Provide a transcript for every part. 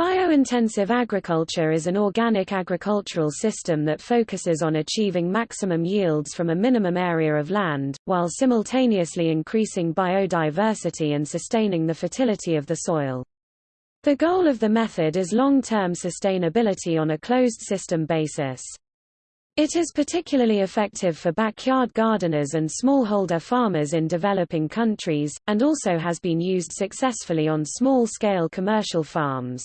Biointensive agriculture is an organic agricultural system that focuses on achieving maximum yields from a minimum area of land, while simultaneously increasing biodiversity and sustaining the fertility of the soil. The goal of the method is long-term sustainability on a closed-system basis. It is particularly effective for backyard gardeners and smallholder farmers in developing countries, and also has been used successfully on small-scale commercial farms.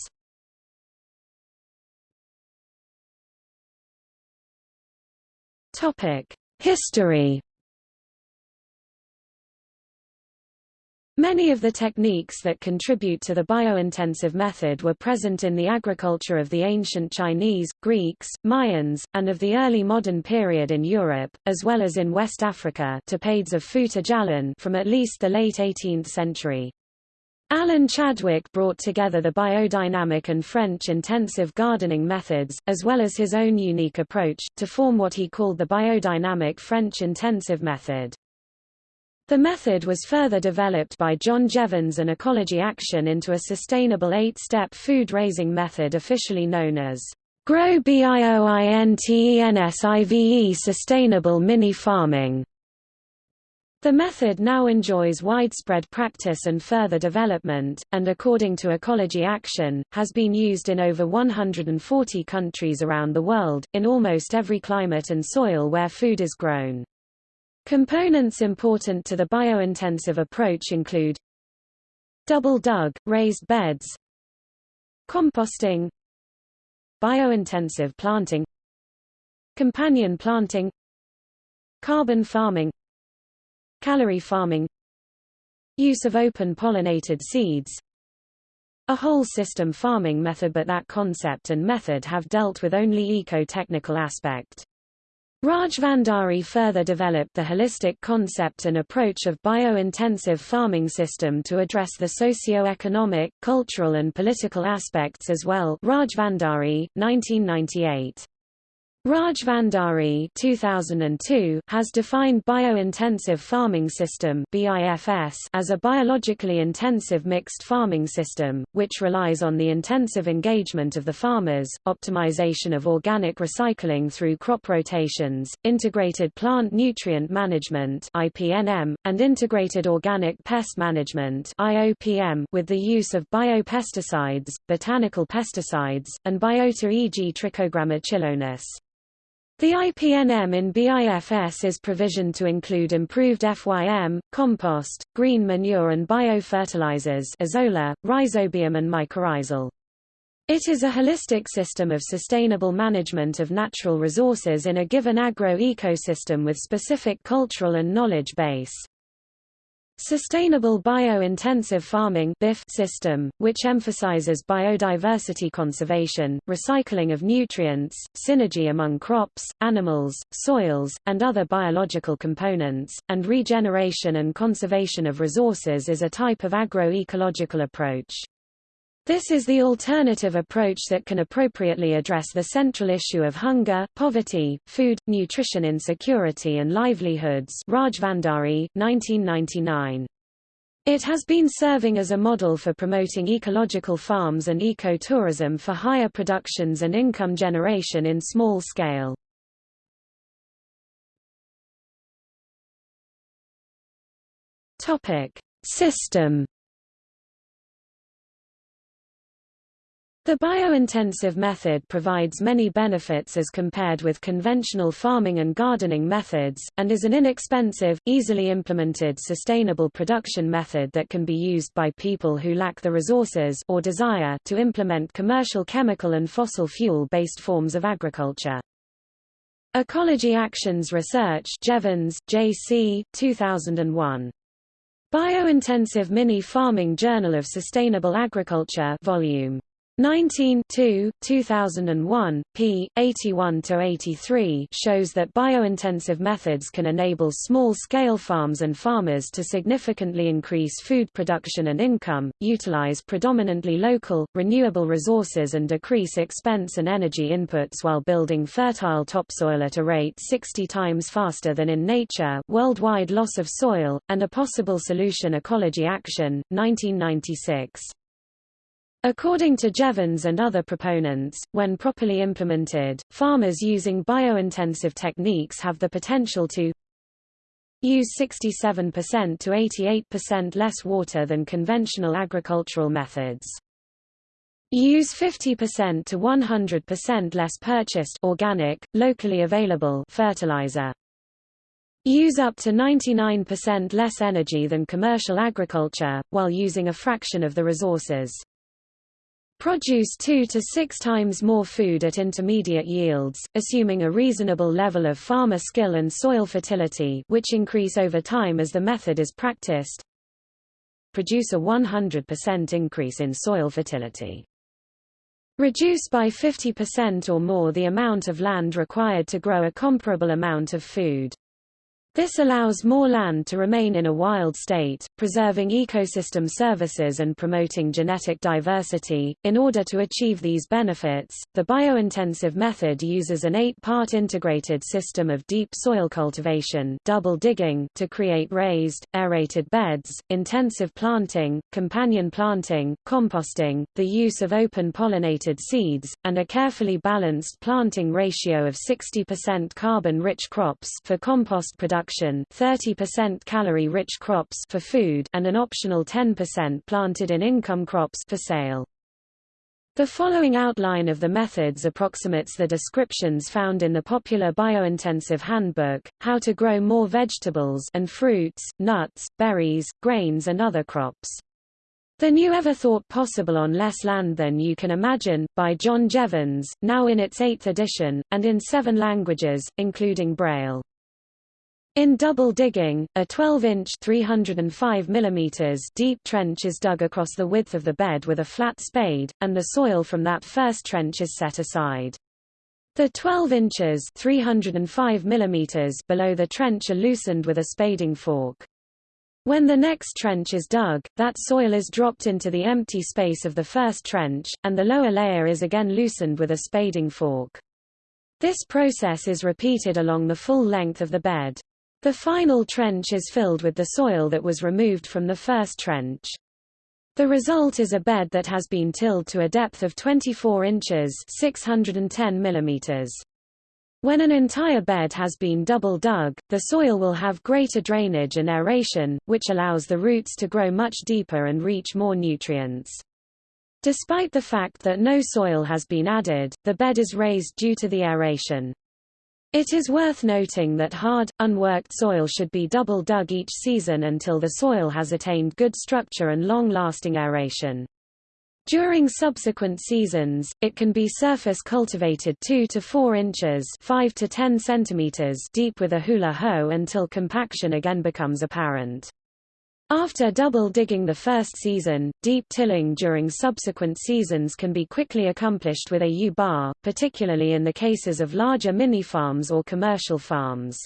History Many of the techniques that contribute to the biointensive method were present in the agriculture of the ancient Chinese, Greeks, Mayans, and of the early modern period in Europe, as well as in West Africa of Djallon from at least the late 18th century. Alan Chadwick brought together the biodynamic and French intensive gardening methods, as well as his own unique approach, to form what he called the biodynamic French intensive method. The method was further developed by John Jeavons and Ecology Action into a sustainable eight-step food-raising method officially known as GROW BIOINTENSIVE Sustainable Mini Farming. The method now enjoys widespread practice and further development, and according to Ecology Action, has been used in over 140 countries around the world, in almost every climate and soil where food is grown. Components important to the biointensive approach include double-dug, raised beds composting biointensive planting companion planting carbon farming Calorie farming Use of open pollinated seeds A whole system farming method but that concept and method have dealt with only eco-technical aspect. Raj Bhandari further developed the holistic concept and approach of bio-intensive farming system to address the socio-economic, cultural and political aspects as well Raj Bhandari, 1998. Raj Bhandari 2002 has defined biointensive farming system BIFS as a biologically intensive mixed farming system, which relies on the intensive engagement of the farmers, optimization of organic recycling through crop rotations, integrated plant nutrient management IPNM, and integrated organic pest management IOPM with the use of biopesticides, botanical pesticides, and biota e.g. Trichogramma chilonis. The IPNM in BIFS is provisioned to include improved FYM, compost, green manure and biofertilizers azolla, rhizobium and mycorrhizal. It is a holistic system of sustainable management of natural resources in a given agro-ecosystem with specific cultural and knowledge base. Sustainable Bio-Intensive Farming system, which emphasizes biodiversity conservation, recycling of nutrients, synergy among crops, animals, soils, and other biological components, and regeneration and conservation of resources is a type of agro-ecological approach. This is the alternative approach that can appropriately address the central issue of hunger, poverty, food, nutrition insecurity and livelihoods Raj Bhandari, 1999. It has been serving as a model for promoting ecological farms and ecotourism for higher productions and income generation in small scale. System The biointensive method provides many benefits as compared with conventional farming and gardening methods, and is an inexpensive, easily implemented sustainable production method that can be used by people who lack the resources or desire to implement commercial chemical and fossil fuel-based forms of agriculture. Ecology Actions Research Jeavons, J.C., 2001. Biointensive Mini Farming Journal of Sustainable Agriculture Volume 19 2001, p. 81-83 shows that biointensive methods can enable small-scale farms and farmers to significantly increase food production and income, utilize predominantly local, renewable resources and decrease expense and energy inputs while building fertile topsoil at a rate 60 times faster than in nature worldwide loss of soil, and a possible solution Ecology Action, 1996. According to Jeavons and other proponents, when properly implemented, farmers using biointensive techniques have the potential to use 67% to 88% less water than conventional agricultural methods. Use 50% to 100% less purchased organic, locally available fertilizer. Use up to 99% less energy than commercial agriculture, while using a fraction of the resources. Produce two to six times more food at intermediate yields, assuming a reasonable level of farmer skill and soil fertility which increase over time as the method is practiced. Produce a 100% increase in soil fertility. Reduce by 50% or more the amount of land required to grow a comparable amount of food. This allows more land to remain in a wild state, preserving ecosystem services and promoting genetic diversity. In order to achieve these benefits, the biointensive method uses an eight-part integrated system of deep soil cultivation double digging to create raised, aerated beds, intensive planting, companion planting, composting, the use of open pollinated seeds, and a carefully balanced planting ratio of 60% carbon-rich crops for compost production production 30% calorie-rich crops for food and an optional 10% planted in income crops for sale. The following outline of the methods approximates the descriptions found in the popular biointensive handbook, How to Grow More Vegetables and Fruits, Nuts, Berries, Grains and Other Crops. The New Ever Thought Possible on Less Land Than You Can Imagine, by John Jeavons, now in its eighth edition, and in seven languages, including Braille. In double digging, a 12-inch (305 mm) deep trench is dug across the width of the bed with a flat spade, and the soil from that first trench is set aside. The 12 inches (305 mm) below the trench are loosened with a spading fork. When the next trench is dug, that soil is dropped into the empty space of the first trench, and the lower layer is again loosened with a spading fork. This process is repeated along the full length of the bed. The final trench is filled with the soil that was removed from the first trench. The result is a bed that has been tilled to a depth of 24 inches 610 millimeters. When an entire bed has been double dug, the soil will have greater drainage and aeration, which allows the roots to grow much deeper and reach more nutrients. Despite the fact that no soil has been added, the bed is raised due to the aeration. It is worth noting that hard, unworked soil should be double dug each season until the soil has attained good structure and long-lasting aeration. During subsequent seasons, it can be surface cultivated 2 to 4 inches 5 to 10 centimeters deep with a hula hoe until compaction again becomes apparent. After double digging the first season, deep tilling during subsequent seasons can be quickly accomplished with a U-bar, particularly in the cases of larger mini-farms or commercial farms.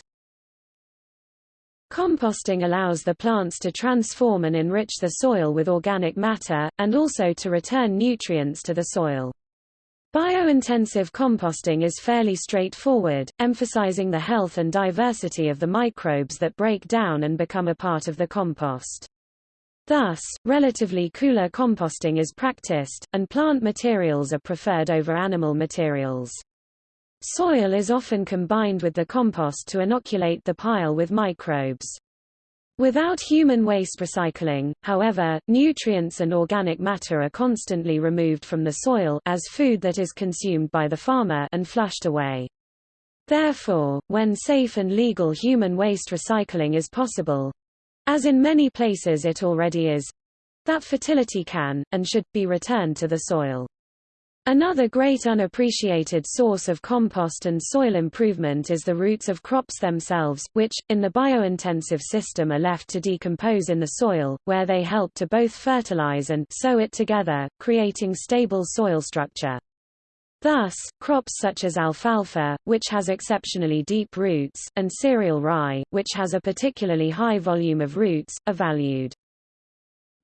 Composting allows the plants to transform and enrich the soil with organic matter, and also to return nutrients to the soil. Biointensive composting is fairly straightforward, emphasizing the health and diversity of the microbes that break down and become a part of the compost. Thus, relatively cooler composting is practiced, and plant materials are preferred over animal materials. Soil is often combined with the compost to inoculate the pile with microbes. Without human waste recycling, however, nutrients and organic matter are constantly removed from the soil as food that is consumed by the farmer and flushed away. Therefore, when safe and legal human waste recycling is possible, as in many places it already is, that fertility can, and should, be returned to the soil. Another great unappreciated source of compost and soil improvement is the roots of crops themselves, which, in the biointensive system are left to decompose in the soil, where they help to both fertilize and sow it together, creating stable soil structure. Thus, crops such as alfalfa, which has exceptionally deep roots, and cereal rye, which has a particularly high volume of roots, are valued.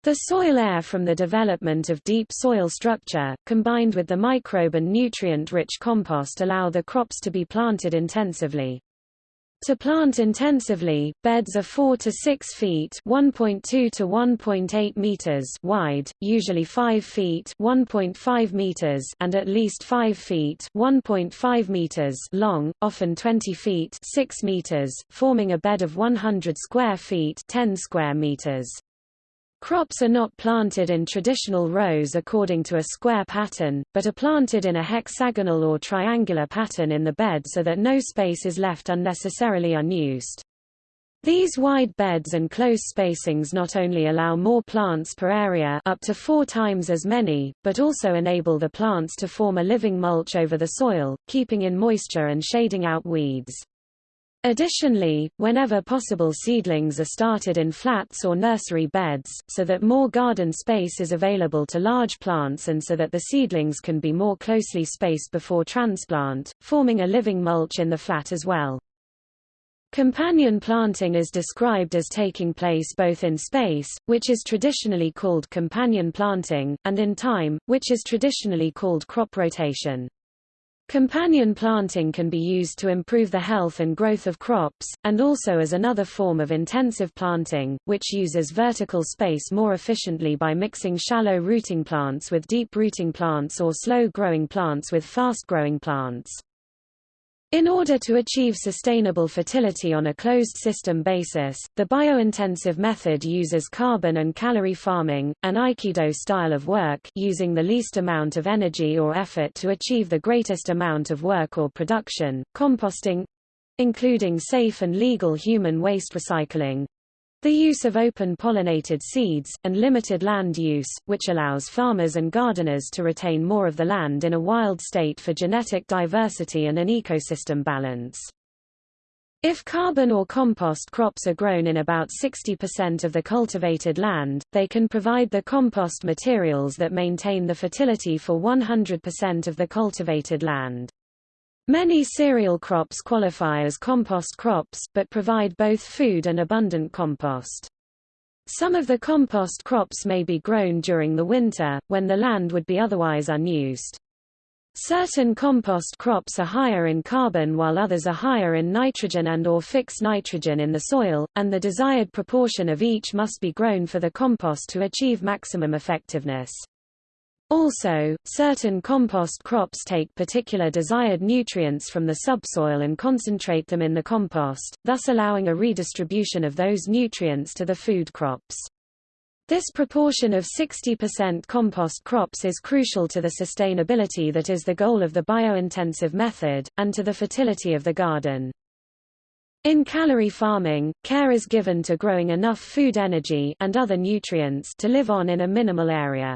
The soil air from the development of deep soil structure, combined with the microbe and nutrient-rich compost allow the crops to be planted intensively. To plant intensively, beds are 4 to 6 feet (1.2 to 1.8 meters) wide, usually 5 feet (1.5 meters) and at least 5 feet (1.5 meters) long, often 20 feet (6 meters), forming a bed of 100 square feet (10 square meters). Crops are not planted in traditional rows according to a square pattern, but are planted in a hexagonal or triangular pattern in the bed so that no space is left unnecessarily unused. These wide beds and close spacings not only allow more plants per area up to four times as many, but also enable the plants to form a living mulch over the soil, keeping in moisture and shading out weeds. Additionally, whenever possible seedlings are started in flats or nursery beds, so that more garden space is available to large plants and so that the seedlings can be more closely spaced before transplant, forming a living mulch in the flat as well. Companion planting is described as taking place both in space, which is traditionally called companion planting, and in time, which is traditionally called crop rotation. Companion planting can be used to improve the health and growth of crops, and also as another form of intensive planting, which uses vertical space more efficiently by mixing shallow rooting plants with deep rooting plants or slow-growing plants with fast-growing plants. In order to achieve sustainable fertility on a closed system basis, the biointensive method uses carbon and calorie farming, an Aikido style of work using the least amount of energy or effort to achieve the greatest amount of work or production, composting including safe and legal human waste recycling, the use of open pollinated seeds, and limited land use, which allows farmers and gardeners to retain more of the land in a wild state for genetic diversity and an ecosystem balance. If carbon or compost crops are grown in about 60% of the cultivated land, they can provide the compost materials that maintain the fertility for 100% of the cultivated land. Many cereal crops qualify as compost crops, but provide both food and abundant compost. Some of the compost crops may be grown during the winter, when the land would be otherwise unused. Certain compost crops are higher in carbon while others are higher in nitrogen and or fix nitrogen in the soil, and the desired proportion of each must be grown for the compost to achieve maximum effectiveness. Also, certain compost crops take particular desired nutrients from the subsoil and concentrate them in the compost, thus allowing a redistribution of those nutrients to the food crops. This proportion of 60% compost crops is crucial to the sustainability that is the goal of the biointensive method, and to the fertility of the garden. In calorie farming, care is given to growing enough food energy and other nutrients to live on in a minimal area.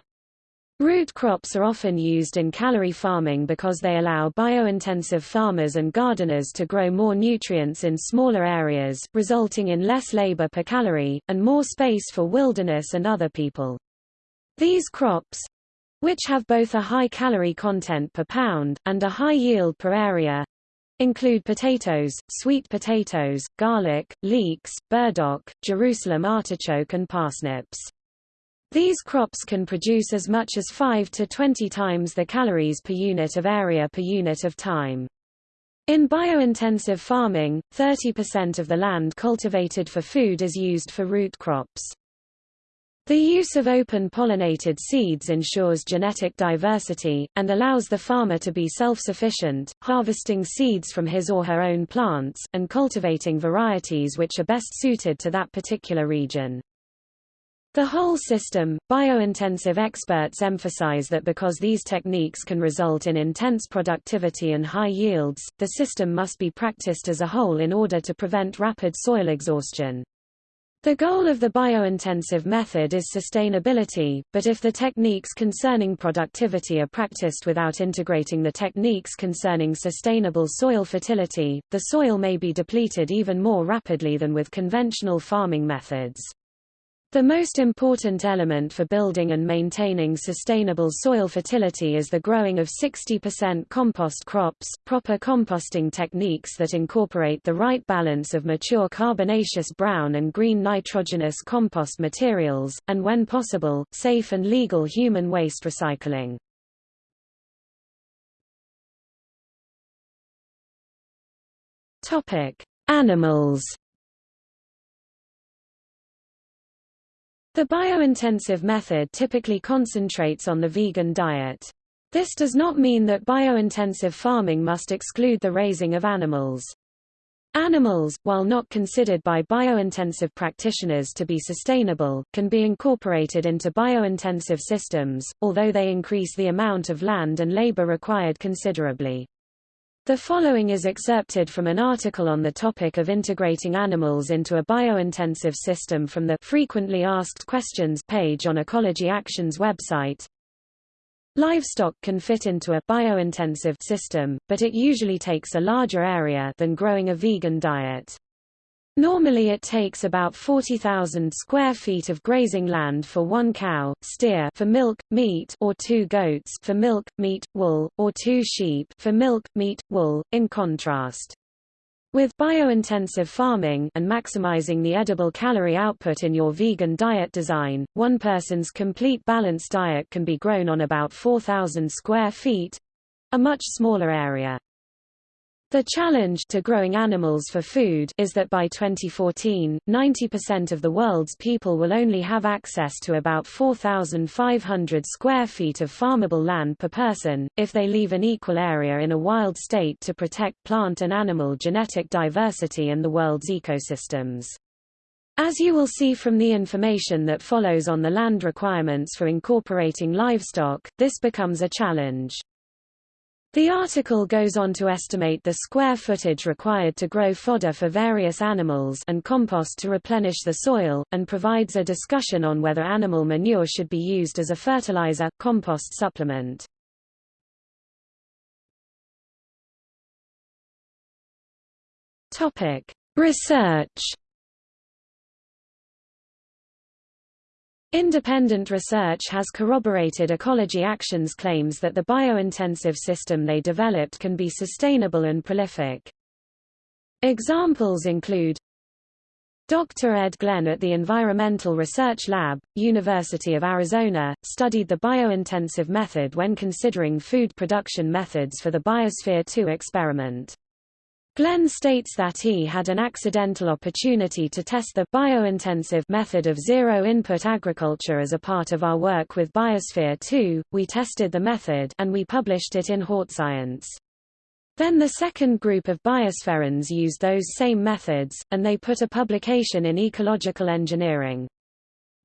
Root crops are often used in calorie farming because they allow biointensive farmers and gardeners to grow more nutrients in smaller areas, resulting in less labor per calorie, and more space for wilderness and other people. These crops, which have both a high calorie content per pound, and a high yield per area, include potatoes, sweet potatoes, garlic, leeks, burdock, Jerusalem artichoke and parsnips. These crops can produce as much as 5 to 20 times the calories per unit of area per unit of time. In biointensive farming, 30% of the land cultivated for food is used for root crops. The use of open pollinated seeds ensures genetic diversity, and allows the farmer to be self-sufficient, harvesting seeds from his or her own plants, and cultivating varieties which are best suited to that particular region. The whole system, biointensive experts emphasize that because these techniques can result in intense productivity and high yields, the system must be practiced as a whole in order to prevent rapid soil exhaustion. The goal of the biointensive method is sustainability, but if the techniques concerning productivity are practiced without integrating the techniques concerning sustainable soil fertility, the soil may be depleted even more rapidly than with conventional farming methods. The most important element for building and maintaining sustainable soil fertility is the growing of 60% compost crops, proper composting techniques that incorporate the right balance of mature carbonaceous brown and green nitrogenous compost materials, and when possible, safe and legal human waste recycling. Topic: Animals The biointensive method typically concentrates on the vegan diet. This does not mean that biointensive farming must exclude the raising of animals. Animals, while not considered by biointensive practitioners to be sustainable, can be incorporated into biointensive systems, although they increase the amount of land and labor required considerably. The following is excerpted from an article on the topic of integrating animals into a biointensive system from the Frequently Asked Questions page on Ecology Action's website. Livestock can fit into a biointensive system, but it usually takes a larger area than growing a vegan diet. Normally it takes about 40,000 square feet of grazing land for one cow, steer for milk, meat or two goats for milk, meat, wool, or two sheep for milk, meat, wool. In contrast, with biointensive farming and maximizing the edible calorie output in your vegan diet design, one person's complete balanced diet can be grown on about 4,000 square feet—a much smaller area. The challenge to growing animals for food is that by 2014, 90% of the world's people will only have access to about 4,500 square feet of farmable land per person, if they leave an equal area in a wild state to protect plant and animal genetic diversity and the world's ecosystems. As you will see from the information that follows on the land requirements for incorporating livestock, this becomes a challenge. The article goes on to estimate the square footage required to grow fodder for various animals and compost to replenish the soil, and provides a discussion on whether animal manure should be used as a fertilizer, compost supplement. Research Independent research has corroborated Ecology Action's claims that the biointensive system they developed can be sustainable and prolific. Examples include Dr. Ed Glenn at the Environmental Research Lab, University of Arizona, studied the biointensive method when considering food production methods for the Biosphere 2 experiment. Glenn states that he had an accidental opportunity to test the biointensive method of zero-input agriculture as a part of our work with Biosphere 2. We tested the method and we published it in HortScience. Then the second group of biospherians used those same methods, and they put a publication in Ecological Engineering.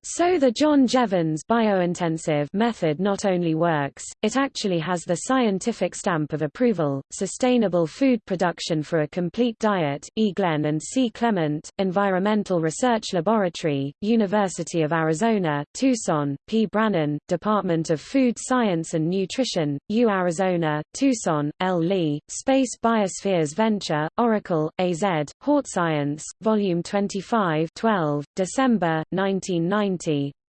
So the John Jeavons biointensive method not only works, it actually has the scientific stamp of approval. Sustainable food production for a complete diet. E. Glenn and C. Clement, Environmental Research Laboratory, University of Arizona, Tucson. P. Brannon, Department of Food Science and Nutrition, U. Arizona, Tucson. L. Lee, Space Biospheres Venture, Oracle, AZ, Hort Science, Volume 25, 12, December 1990. 1970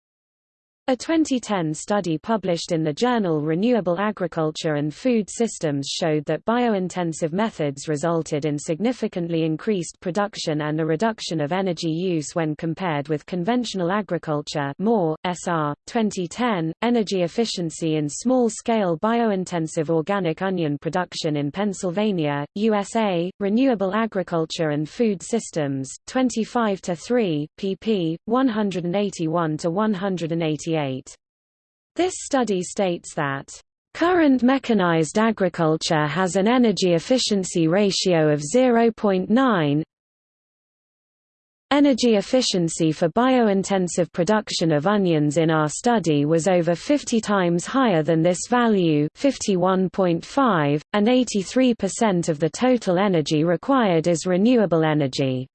a 2010 study published in the journal Renewable Agriculture and Food Systems showed that biointensive methods resulted in significantly increased production and a reduction of energy use when compared with conventional agriculture Moore, SR, 2010, Energy Efficiency in Small-Scale Biointensive Organic Onion Production in Pennsylvania, USA, Renewable Agriculture and Food Systems, 25-3, pp. 181-188. This study states that Current mechanized agriculture has an energy efficiency ratio of 0.9 Energy efficiency for biointensive production of onions in our study was over 50 times higher than this value 51.5, and 83% of the total energy required is renewable energy.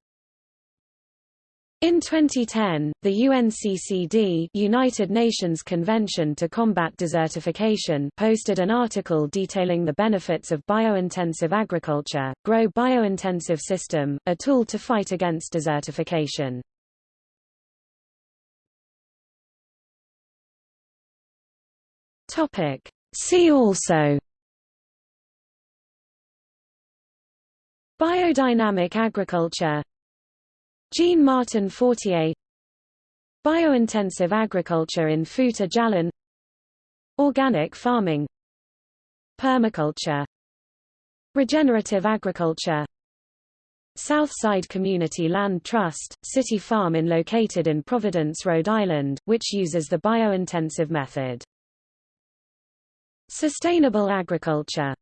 In 2010, the UNCCD United Nations Convention to Combat Desertification posted an article detailing the benefits of biointensive agriculture, Grow Biointensive System, a tool to fight against desertification. See also Biodynamic agriculture Jean Martin Fortier. Biointensive agriculture in Fouta Djallon Organic farming. Permaculture. Regenerative agriculture. Southside Community Land Trust, City Farm in located in Providence, Rhode Island, which uses the biointensive method. Sustainable agriculture